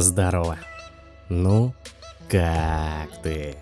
Здорово. Ну, как ты?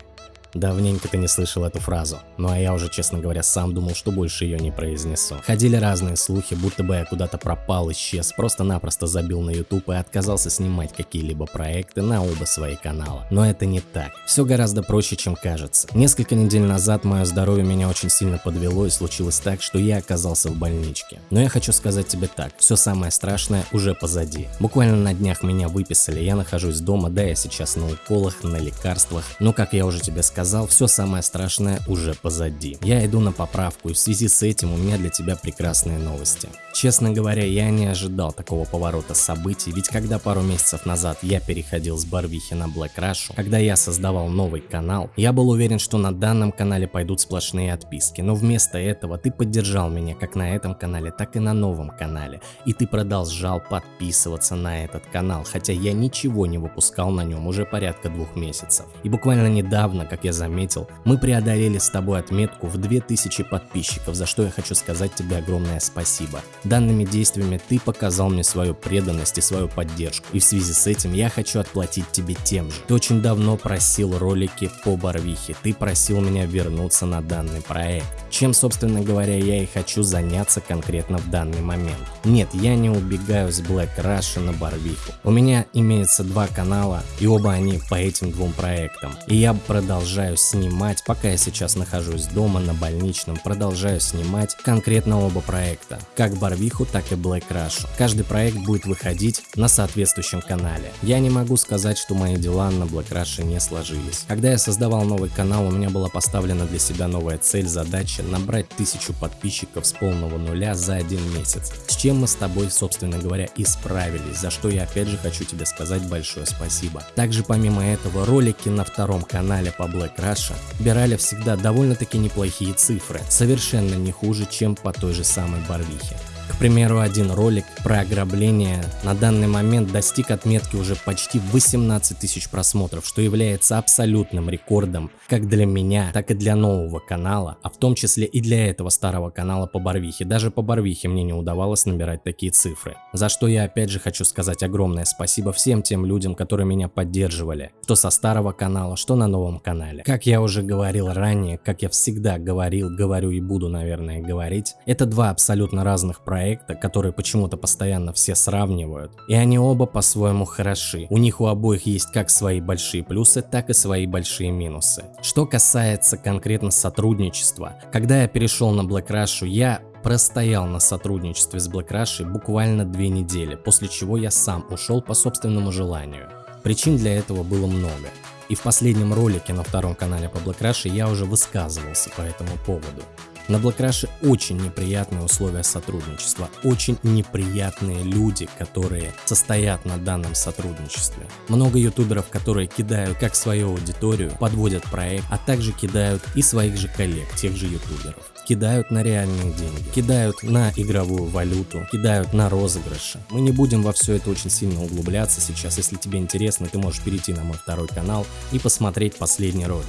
Давненько ты не слышал эту фразу, ну а я уже, честно говоря, сам думал, что больше ее не произнесу. Ходили разные слухи, будто бы я куда-то пропал, исчез, просто-напросто забил на YouTube и отказался снимать какие-либо проекты на оба свои канала. Но это не так. Все гораздо проще, чем кажется. Несколько недель назад мое здоровье меня очень сильно подвело и случилось так, что я оказался в больничке. Но я хочу сказать тебе так, все самое страшное уже позади. Буквально на днях меня выписали, я нахожусь дома, да я сейчас на уколах, на лекарствах, но как я уже тебе сказал, сказал, все самое страшное уже позади. Я иду на поправку и в связи с этим у меня для тебя прекрасные новости. Честно говоря, я не ожидал такого поворота событий, ведь когда пару месяцев назад я переходил с Барвихи на Black Rush, когда я создавал новый канал, я был уверен, что на данном канале пойдут сплошные отписки, но вместо этого ты поддержал меня как на этом канале, так и на новом канале, и ты продолжал подписываться на этот канал, хотя я ничего не выпускал на нем уже порядка двух месяцев. И буквально недавно, как я заметил, мы преодолели с тобой отметку в 2000 подписчиков, за что я хочу сказать тебе огромное спасибо. Данными действиями ты показал мне свою преданность и свою поддержку, и в связи с этим я хочу отплатить тебе тем же. Ты очень давно просил ролики по Барвихе, ты просил меня вернуться на данный проект, чем собственно говоря я и хочу заняться конкретно в данный момент. Нет, я не убегаю с Black Rush на Барвиху. У меня имеется два канала, и оба они по этим двум проектам. И я продолжаю снимать, пока я сейчас нахожусь дома на больничном, продолжаю снимать конкретно оба проекта, как Барвиху, так и Black Rush. Каждый проект будет выходить на соответствующем канале. Я не могу сказать, что мои дела на Black Rush не сложились. Когда я создавал новый канал, у меня была поставлена для себя новая цель, задача набрать тысячу подписчиков с полного нуля за один месяц. С чем мы с тобой, собственно говоря, и справились, за что я опять же хочу тебе сказать большое спасибо. Также помимо этого ролики на втором канале по Black Раша бирали всегда довольно-таки неплохие цифры, совершенно не хуже, чем по той же самой Барвихе. К примеру, один ролик про ограбление на данный момент достиг отметки уже почти 18 тысяч просмотров, что является абсолютным рекордом как для меня, так и для нового канала, а в том числе и для этого старого канала по Барвихе. Даже по Барвихе мне не удавалось набирать такие цифры. За что я опять же хочу сказать огромное спасибо всем тем людям, которые меня поддерживали, что со старого канала, что на новом канале. Как я уже говорил ранее, как я всегда говорил, говорю и буду, наверное, говорить, это два абсолютно разных проекта проекта, которые почему-то постоянно все сравнивают. И они оба по-своему хороши. У них у обоих есть как свои большие плюсы, так и свои большие минусы. Что касается конкретно сотрудничества, когда я перешел на Black Rush, я простоял на сотрудничестве с Black Rush буквально две недели, после чего я сам ушел по собственному желанию. Причин для этого было много. И в последнем ролике на втором канале по Black Rush я уже высказывался по этому поводу. На Rush очень неприятные условия сотрудничества, очень неприятные люди, которые состоят на данном сотрудничестве. Много ютуберов, которые кидают как свою аудиторию, подводят проект, а также кидают и своих же коллег, тех же ютуберов кидают на реальные деньги, кидают на игровую валюту, кидают на розыгрыши. Мы не будем во все это очень сильно углубляться сейчас. Если тебе интересно, ты можешь перейти на мой второй канал и посмотреть последний ролик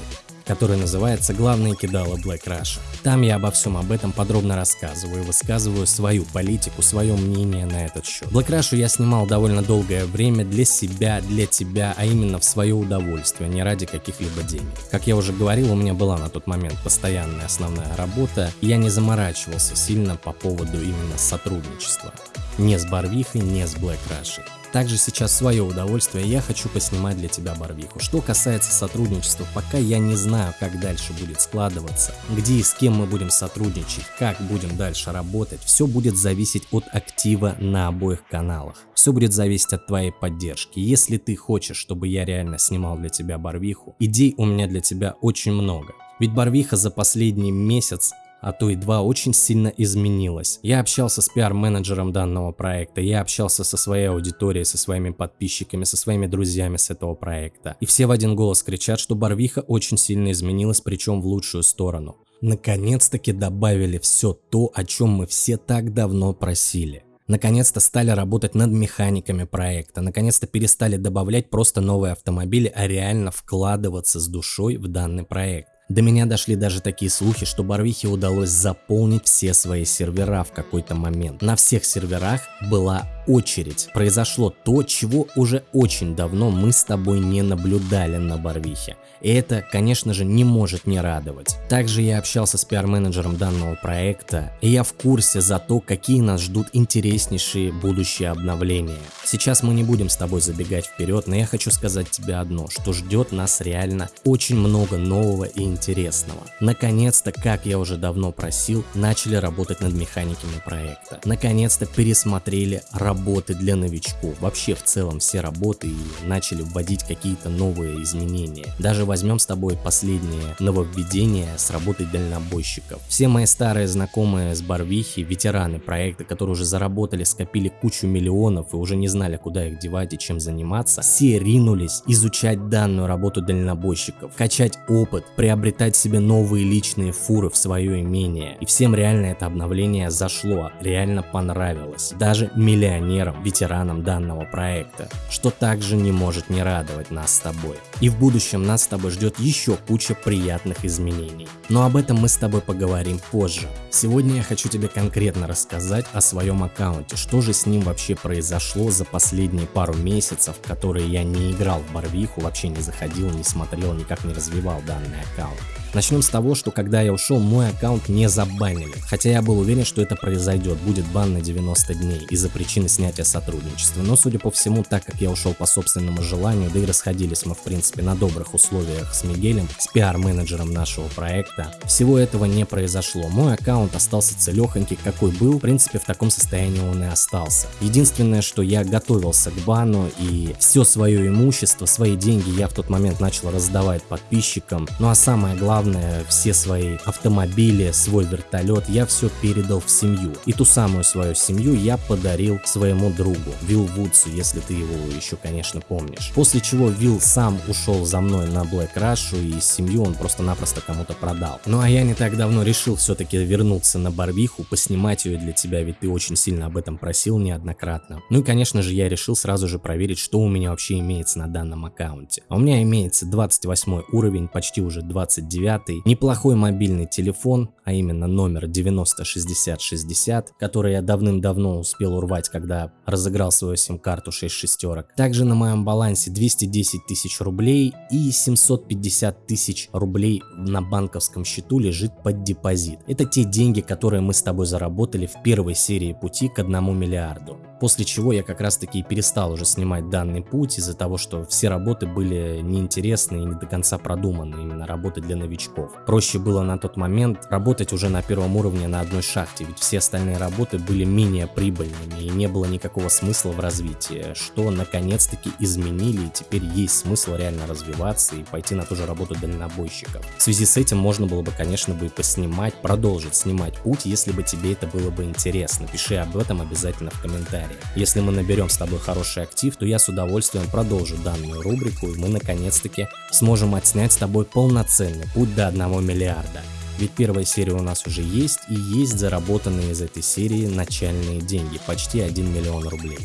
который называется «Главные кидалы Black Russia». Там я обо всем об этом подробно рассказываю высказываю свою политику, свое мнение на этот счет. Black Russia я снимал довольно долгое время для себя, для тебя, а именно в свое удовольствие, не ради каких-либо денег. Как я уже говорил, у меня была на тот момент постоянная основная работа, и я не заморачивался сильно по поводу именно сотрудничества. Не с Барвихой, не с Black Russia. Также сейчас свое удовольствие я хочу поснимать для тебя Барвиху. Что касается сотрудничества, пока я не знаю, как дальше будет складываться, где и с кем мы будем сотрудничать, как будем дальше работать, все будет зависеть от актива на обоих каналах. Все будет зависеть от твоей поддержки. Если ты хочешь, чтобы я реально снимал для тебя Барвиху, идей у меня для тебя очень много. Ведь Барвиха за последний месяц а то и два очень сильно изменилось. Я общался с пиар-менеджером данного проекта, я общался со своей аудиторией, со своими подписчиками, со своими друзьями с этого проекта. И все в один голос кричат, что Барвиха очень сильно изменилась, причем в лучшую сторону. Наконец-таки добавили все то, о чем мы все так давно просили. Наконец-то стали работать над механиками проекта, наконец-то перестали добавлять просто новые автомобили, а реально вкладываться с душой в данный проект. До меня дошли даже такие слухи, что Барвихе удалось заполнить все свои сервера в какой-то момент. На всех серверах была очередь произошло то, чего уже очень давно мы с тобой не наблюдали на Барвихе. И это, конечно же, не может не радовать. Также я общался с пиар-менеджером данного проекта, и я в курсе за то, какие нас ждут интереснейшие будущие обновления. Сейчас мы не будем с тобой забегать вперед, но я хочу сказать тебе одно, что ждет нас реально очень много нового и интересного. Наконец-то, как я уже давно просил, начали работать над механиками проекта. Наконец-то пересмотрели работы для новичков, вообще в целом все работы и начали вводить какие-то новые изменения. Даже возьмем с тобой последнее нововведение с работой дальнобойщиков. Все мои старые знакомые с Барвихи, ветераны проекта, которые уже заработали, скопили кучу миллионов и уже не знали, куда их девать и чем заниматься, все ринулись изучать данную работу дальнобойщиков, качать опыт, приобретать себе новые личные фуры в свое имение. И всем реально это обновление зашло, реально понравилось. Даже миллионерам, ветеранам данного проекта, что также не может не радовать нас с тобой. И в будущем нас с тобой ждет еще куча приятных изменений. Но об этом мы с тобой поговорим позже. Сегодня я хочу тебе конкретно рассказать о своем аккаунте, что же с ним вообще произошло за последние пару месяцев, которые я не играл в Барвиху, вообще не заходил, не смотрел, никак не развивал данный аккаунт. Начнем с того, что когда я ушел, мой аккаунт не забанили. Хотя я был уверен, что это произойдет, будет бан на 90 дней из-за причины снятия сотрудничества. Но судя по всему, так как я ушел по собственному желанию, да и расходились мы в принципе на добрых условиях с Мигелем, с пиар-менеджером нашего проекта, всего этого не произошло. Мой аккаунт остался целехонький, какой был, в принципе в таком состоянии он и остался. Единственное, что я готовился к бану и все свое имущество, свои деньги я в тот момент начал раздавать подписчикам. Ну а самое главное, главное, все свои автомобили, свой вертолет я все передал в семью. И ту самую свою семью я подарил своему другу, Вилл Вудсу, если ты его еще, конечно, помнишь. После чего Вилл сам ушел за мной на Black Rush и семью он просто-напросто кому-то продал. Ну а я не так давно решил все-таки вернуться на Барвиху, поснимать ее для тебя, ведь ты очень сильно об этом просил неоднократно. Ну и конечно же я решил сразу же проверить, что у меня вообще имеется на данном аккаунте. А у меня имеется 28 уровень, почти уже 29 девятый, неплохой мобильный телефон, а именно номер 906060, который я давным-давно успел урвать, когда разыграл свою сим-карту 6 шестерок. Также на моем балансе 210 тысяч рублей и 750 тысяч рублей на банковском счету лежит под депозит. Это те деньги, которые мы с тобой заработали в первой серии пути к 1 миллиарду. После чего я как раз таки перестал уже снимать данный путь из-за того, что все работы были неинтересны и не до конца продуманы, именно работы для новичков. Проще было на тот момент работать уже на первом уровне на одной шахте, ведь все остальные работы были менее прибыльными и не было никакого смысла в развитии, что наконец-таки изменили и теперь есть смысл реально развиваться и пойти на ту же работу дальнобойщиков. В связи с этим можно было бы, конечно, бы и поснимать, продолжить снимать путь, если бы тебе это было бы интересно. Пиши об этом обязательно в комментариях комментарии. Если мы наберем с тобой хороший актив, то я с удовольствием продолжу данную рубрику и мы наконец-таки сможем отснять с тобой полноценный путь до 1 миллиарда. Ведь первая серия у нас уже есть и есть заработанные из этой серии начальные деньги, почти 1 миллион рублей.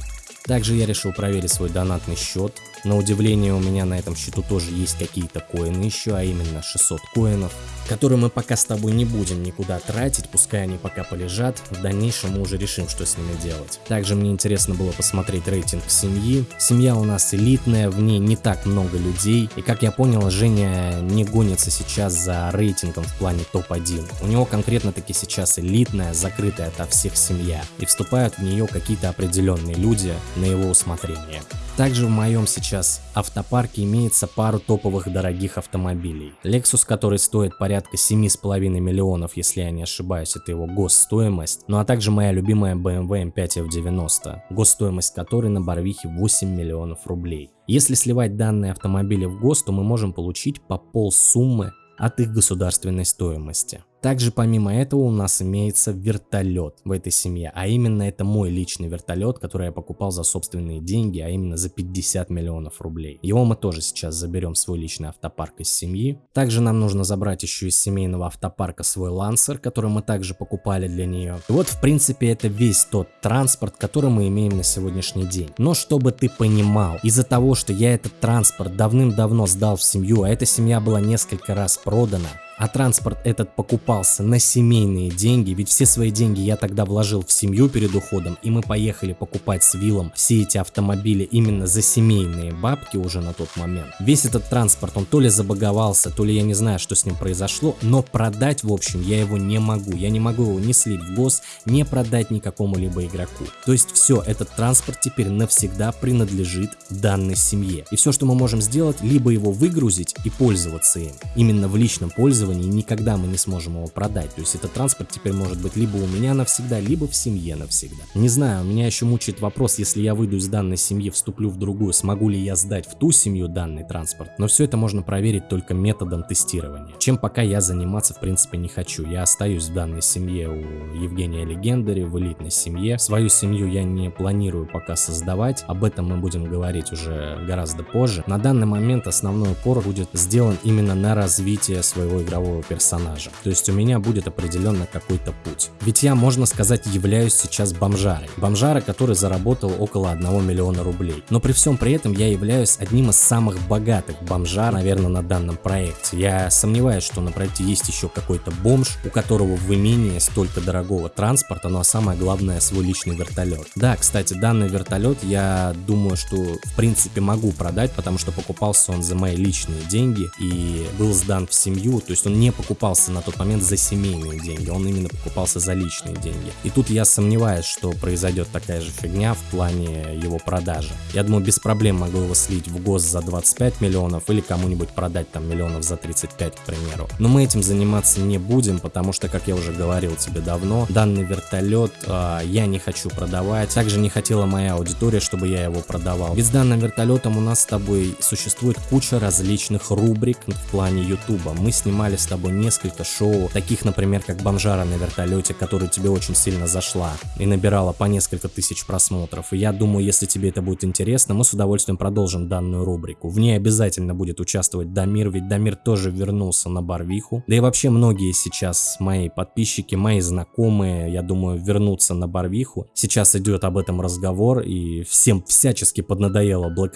Также я решил проверить свой донатный счет. На удивление у меня на этом счету тоже есть какие-то коины еще, а именно 600 коинов которые мы пока с тобой не будем никуда тратить, пускай они пока полежат, в дальнейшем мы уже решим, что с ними делать. Также мне интересно было посмотреть рейтинг семьи. Семья у нас элитная, в ней не так много людей, и как я понял, Женя не гонится сейчас за рейтингом в плане топ-1. У него конкретно таки сейчас элитная, закрытая ото всех семья, и вступают в нее какие-то определенные люди на его усмотрение. Также в моем сейчас автопарке имеется пару топовых дорогих автомобилей. Lexus, который стоит порядка 7,5 миллионов, если я не ошибаюсь, это его госстоимость. Ну а также моя любимая BMW M5 F90, госстоимость которой на Барвихе 8 миллионов рублей. Если сливать данные автомобили в гос, то мы можем получить по пол суммы от их государственной стоимости. Также помимо этого у нас имеется вертолет в этой семье, а именно это мой личный вертолет, который я покупал за собственные деньги, а именно за 50 миллионов рублей. Его мы тоже сейчас заберем в свой личный автопарк из семьи. Также нам нужно забрать еще из семейного автопарка свой лансер, который мы также покупали для нее. И вот в принципе это весь тот транспорт, который мы имеем на сегодняшний день. Но чтобы ты понимал, из-за того, что я этот транспорт давным-давно сдал в семью, а эта семья была несколько раз продана, А транспорт этот покупался на семейные деньги, ведь все свои деньги я тогда вложил в семью перед уходом, и мы поехали покупать с Виллом все эти автомобили именно за семейные бабки уже на тот момент. Весь этот транспорт, он то ли забаговался, то ли я не знаю, что с ним произошло, но продать, в общем, я его не могу. Я не могу его не слить в гос, не продать никакому либо игроку. То есть все, этот транспорт теперь навсегда принадлежит данной семье. И все, что мы можем сделать, либо его выгрузить и пользоваться им. Именно в личном пользовании никогда мы не сможем его продать. То есть этот транспорт теперь может быть либо у меня навсегда, либо в семье навсегда. Не знаю, меня еще мучает вопрос, если я выйду из данной семьи, вступлю в другую, смогу ли я сдать в ту семью данный транспорт. Но все это можно проверить только методом тестирования. Чем пока я заниматься в принципе не хочу. Я остаюсь в данной семье у Евгения Легендари, в элитной семье. Свою семью я не планирую пока создавать. Об этом мы будем говорить уже гораздо позже. На данный момент основной упор будет сделан именно на развитие своего игрового персонажа. То есть у меня будет определенно какой-то путь. Ведь я, можно сказать, являюсь сейчас бомжарой. Бомжара, который заработал около 1 миллиона рублей. Но при всем при этом я являюсь одним из самых богатых бомжар, наверное, на данном проекте. Я сомневаюсь, что на проекте есть еще какой-то бомж, у которого в имении столько дорогого транспорта, ну а самое главное свой личный вертолет. Да, кстати, данный вертолет я думаю, что в принципе могу продать, потому что покупался он за мои личные деньги и был сдан в семью, то есть он не покупался на тот момент за семейные деньги, он именно покупался за личные деньги. И тут я сомневаюсь, что произойдет такая же фигня в плане его продажи. Я думаю, без проблем могу его слить в гос за 25 миллионов или кому-нибудь продать там миллионов за 35, к примеру. Но мы этим заниматься не будем, потому что, как я уже говорил тебе давно, данный вертолет э, я не хочу продавать. Также не хотела моя аудитория, чтобы я его продавал. Ведь с данным вертолетом у нас с тобой существует куча различных рубрик в плане ютуба. Мы снимали с тобой несколько шоу, таких, например, как «Бомжара на вертолете», которая тебе очень сильно зашла и набирала по несколько тысяч просмотров. И я думаю, если тебе это будет интересно, мы с удовольствием продолжим данную рубрику. В ней обязательно будет участвовать Дамир, ведь Дамир тоже вернулся на Барвиху. Да и вообще многие сейчас мои подписчики, мои знакомые, я думаю, вернутся на Барвиху. Сейчас идет об этом разговор, и всем всячески поднадоело Black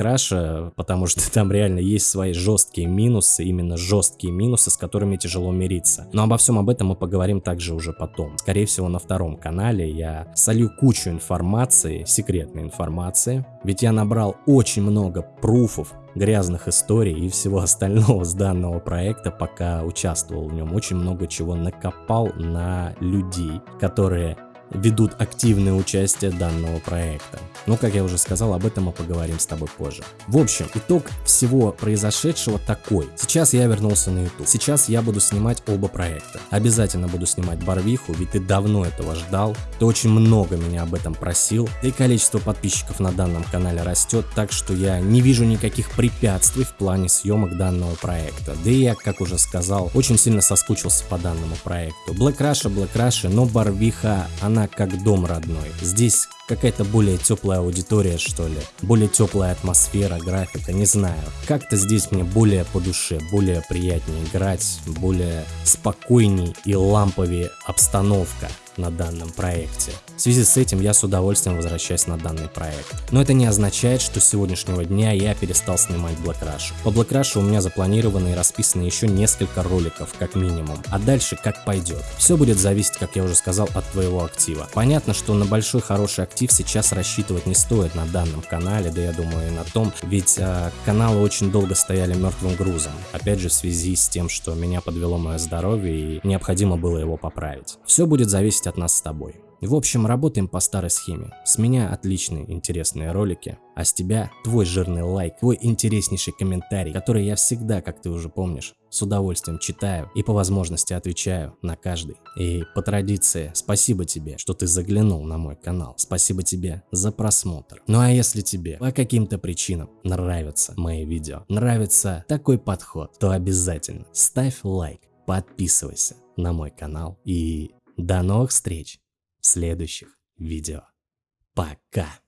потому что там реально есть свои жесткие минусы, именно жесткие минусы, с которыми тяжело мириться. Но обо всем об этом мы поговорим также уже потом. Скорее всего на втором канале я солью кучу информации, секретной информации, ведь я набрал очень много пруфов, грязных историй и всего остального с данного проекта, пока участвовал в нем. Очень много чего накопал на людей, которые ведут активное участие данного проекта. Но, как я уже сказал, об этом мы поговорим с тобой позже. В общем, итог всего произошедшего такой. Сейчас я вернулся на YouTube. Сейчас я буду снимать оба проекта. Обязательно буду снимать Барвиху, ведь ты давно этого ждал. Ты очень много меня об этом просил. Да и количество подписчиков на данном канале растет, так что я не вижу никаких препятствий в плане съемок данного проекта. Да и я, как уже сказал, очень сильно соскучился по данному проекту. Black Russia, Black Russia, но Барвиха, она как дом родной. Здесь какая-то более теплая аудитория, что ли. Более теплая атмосфера, графика, не знаю. Как-то здесь мне более по душе, более приятнее играть, более спокойней и ламповее обстановка на данном проекте. В связи с этим я с удовольствием возвращаюсь на данный проект. Но это не означает, что с сегодняшнего дня я перестал снимать Black Rush. По Black Rush у меня запланированы и расписаны еще несколько роликов, как минимум. А дальше как пойдет. Все будет зависеть, как я уже сказал, от твоего актива. Понятно, что на большой хороший актив сейчас рассчитывать не стоит на данном канале, да я думаю и на том, ведь э, каналы очень долго стояли мертвым грузом. Опять же в связи с тем, что меня подвело мое здоровье и необходимо было его поправить. Все будет зависеть от нас с тобой. В общем, работаем по старой схеме. С меня отличные интересные ролики, а с тебя твой жирный лайк, твой интереснейший комментарий, который я всегда, как ты уже помнишь, с удовольствием читаю и по возможности отвечаю на каждый. И по традиции, спасибо тебе, что ты заглянул на мой канал. Спасибо тебе за просмотр. Ну а если тебе по каким-то причинам нравятся мои видео, нравится такой подход, то обязательно ставь лайк, подписывайся на мой канал и до новых встреч! следующих видео. Пока!